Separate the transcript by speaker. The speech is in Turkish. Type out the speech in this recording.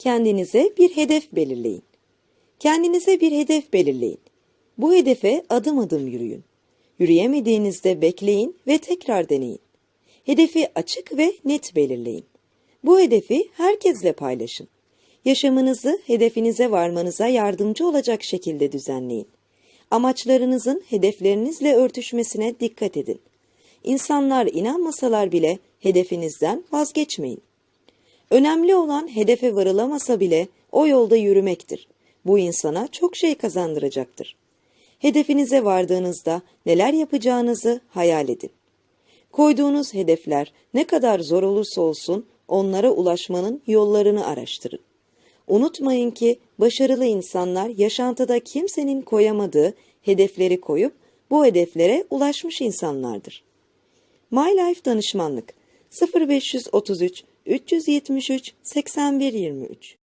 Speaker 1: Kendinize bir hedef belirleyin. Kendinize bir hedef belirleyin. Bu hedefe adım adım yürüyün. Yürüyemediğinizde bekleyin ve tekrar deneyin. Hedefi açık ve net belirleyin. Bu hedefi herkesle paylaşın. Yaşamınızı hedefinize varmanıza yardımcı olacak şekilde düzenleyin. Amaçlarınızın hedeflerinizle örtüşmesine dikkat edin. İnsanlar inanmasalar bile hedefinizden vazgeçmeyin. Önemli olan hedefe varılamasa bile o yolda yürümektir. Bu insana çok şey kazandıracaktır. Hedefinize vardığınızda neler yapacağınızı hayal edin. Koyduğunuz hedefler ne kadar zor olursa olsun onlara ulaşmanın yollarını araştırın. Unutmayın ki başarılı insanlar yaşantıda kimsenin koyamadığı hedefleri koyup bu hedeflere ulaşmış insanlardır. My Life Danışmanlık 0533 373 8123